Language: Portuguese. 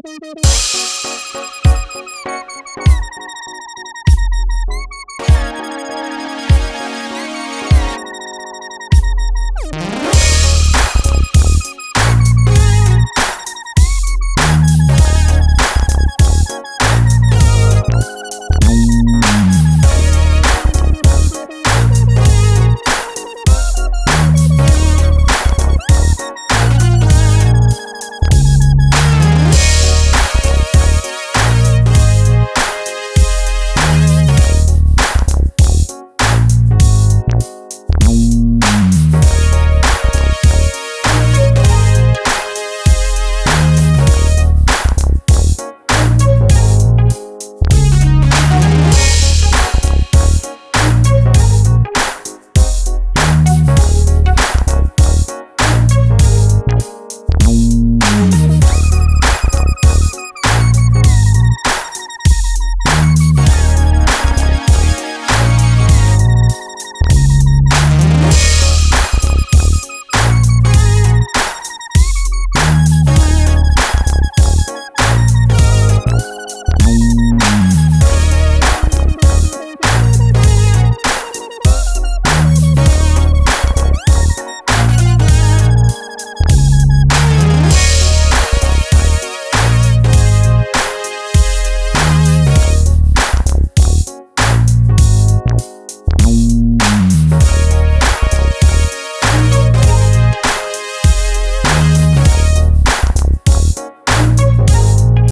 Música